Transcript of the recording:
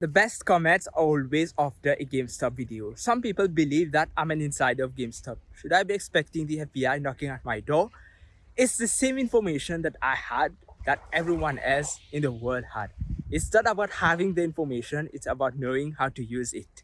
The best comments are always after a GameStop video. Some people believe that I'm an insider of GameStop. Should I be expecting the FBI knocking at my door? It's the same information that I had that everyone else in the world had. It's not about having the information, it's about knowing how to use it.